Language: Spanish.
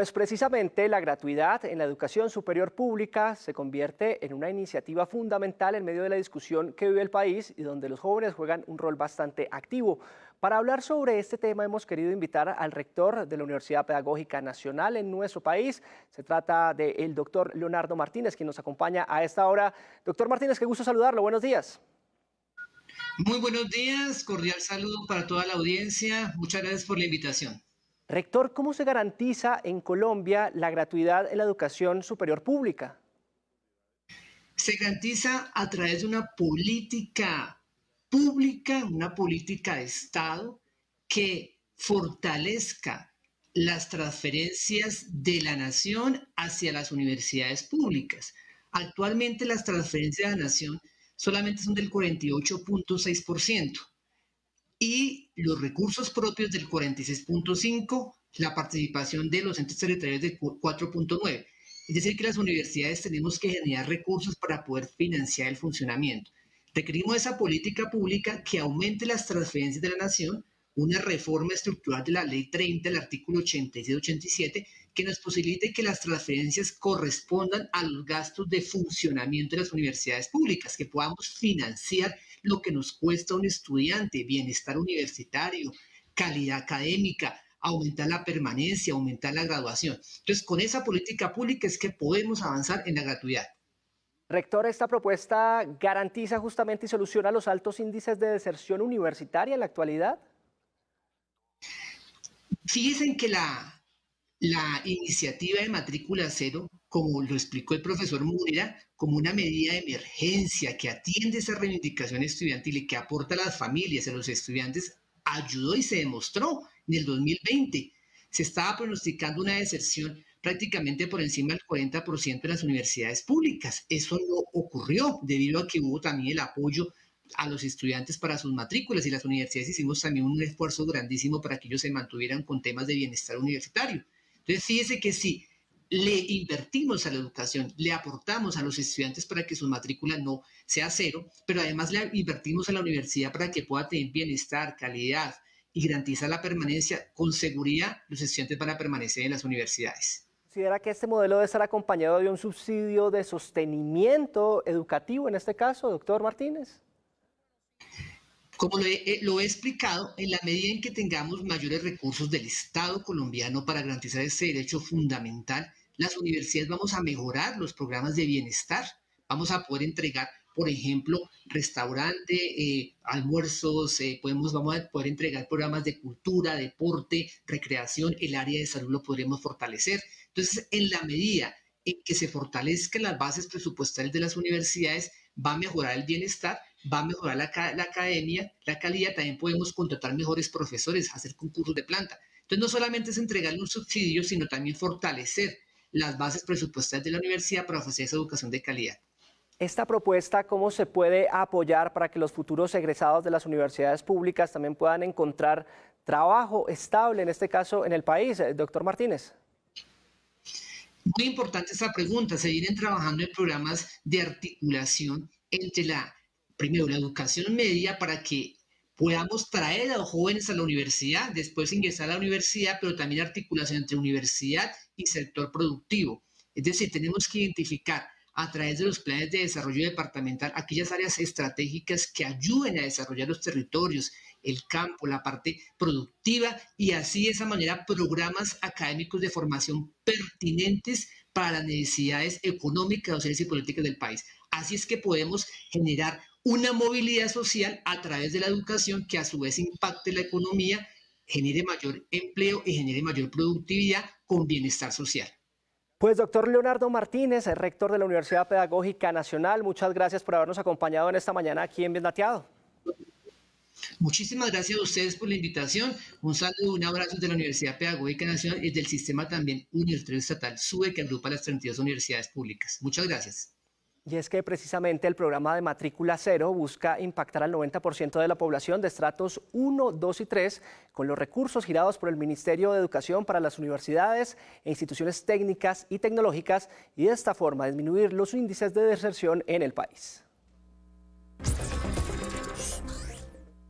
Pues precisamente la gratuidad en la educación superior pública se convierte en una iniciativa fundamental en medio de la discusión que vive el país y donde los jóvenes juegan un rol bastante activo. Para hablar sobre este tema hemos querido invitar al rector de la Universidad Pedagógica Nacional en nuestro país. Se trata del doctor Leonardo Martínez, quien nos acompaña a esta hora. Doctor Martínez, qué gusto saludarlo. Buenos días. Muy buenos días, cordial saludo para toda la audiencia. Muchas gracias por la invitación. Rector, ¿cómo se garantiza en Colombia la gratuidad en la educación superior pública? Se garantiza a través de una política pública, una política de Estado que fortalezca las transferencias de la nación hacia las universidades públicas. Actualmente las transferencias de la nación solamente son del 48.6% y los recursos propios del 46.5, la participación de los entes territoriales del 4.9. Es decir, que las universidades tenemos que generar recursos para poder financiar el funcionamiento. Requerimos esa política pública que aumente las transferencias de la nación, una reforma estructural de la Ley 30, el artículo 86-87, que nos posibilite que las transferencias correspondan a los gastos de funcionamiento de las universidades públicas, que podamos financiar lo que nos cuesta un estudiante, bienestar universitario, calidad académica, aumentar la permanencia, aumentar la graduación. Entonces, con esa política pública es que podemos avanzar en la gratuidad. Rector, esta propuesta garantiza justamente y soluciona los altos índices de deserción universitaria en la actualidad. Fíjense que la, la iniciativa de matrícula cero como lo explicó el profesor Murera, como una medida de emergencia que atiende esa reivindicación estudiantil y que aporta a las familias, a los estudiantes, ayudó y se demostró en el 2020. Se estaba pronosticando una deserción prácticamente por encima del 40% de las universidades públicas. Eso no ocurrió debido a que hubo también el apoyo a los estudiantes para sus matrículas y las universidades hicimos también un esfuerzo grandísimo para que ellos se mantuvieran con temas de bienestar universitario. Entonces, fíjese que sí, le invertimos a la educación, le aportamos a los estudiantes para que su matrícula no sea cero, pero además le invertimos a la universidad para que pueda tener bienestar, calidad y garantizar la permanencia con seguridad, los estudiantes van a permanecer en las universidades. ¿Considera que este modelo debe estar acompañado de un subsidio de sostenimiento educativo en este caso, doctor Martínez? Como lo he, eh, lo he, explicado, en la medida en que tengamos mayores recursos del Estado colombiano para garantizar ese derecho fundamental, las universidades vamos a mejorar los programas de bienestar, vamos a poder entregar, por ejemplo, restaurante, eh, almuerzos, eh, podemos, vamos a poder entregar programas de cultura, deporte, recreación, el área de salud lo podremos fortalecer. Entonces, en la medida en que se fortalezcan las bases presupuestales de las universidades, va a mejorar el bienestar, va a mejorar la, la academia, la calidad, también podemos contratar mejores profesores, hacer concursos de planta. Entonces, no solamente es entregarle un subsidio, sino también fortalecer las bases presupuestales de la universidad para ofrecer esa educación de calidad. Esta propuesta, ¿cómo se puede apoyar para que los futuros egresados de las universidades públicas también puedan encontrar trabajo estable, en este caso en el país? Doctor Martínez. Muy importante esta pregunta. Se vienen trabajando en programas de articulación entre la, primero, la educación media para que podamos traer a los jóvenes a la universidad, después ingresar a la universidad, pero también articulación entre universidad y sector productivo. Es decir, tenemos que identificar a través de los planes de desarrollo departamental aquellas áreas estratégicas que ayuden a desarrollar los territorios, el campo, la parte productiva y así de esa manera programas académicos de formación pertinentes para las necesidades económicas, sociales y políticas del país. Así es que podemos generar una movilidad social a través de la educación que a su vez impacte la economía genere mayor empleo y genere mayor productividad con bienestar social. Pues doctor Leonardo Martínez, rector de la Universidad Pedagógica Nacional, muchas gracias por habernos acompañado en esta mañana aquí en Dateado. Muchísimas gracias a ustedes por la invitación. Un saludo, un abrazo de la Universidad Pedagógica Nacional y del sistema también universitario estatal SUBE que agrupa las 32 universidades públicas. Muchas gracias. Y es que precisamente el programa de matrícula cero busca impactar al 90% de la población de estratos 1, 2 y 3 con los recursos girados por el Ministerio de Educación para las universidades e instituciones técnicas y tecnológicas y de esta forma disminuir los índices de deserción en el país.